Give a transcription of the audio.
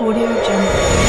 Audio Jungle.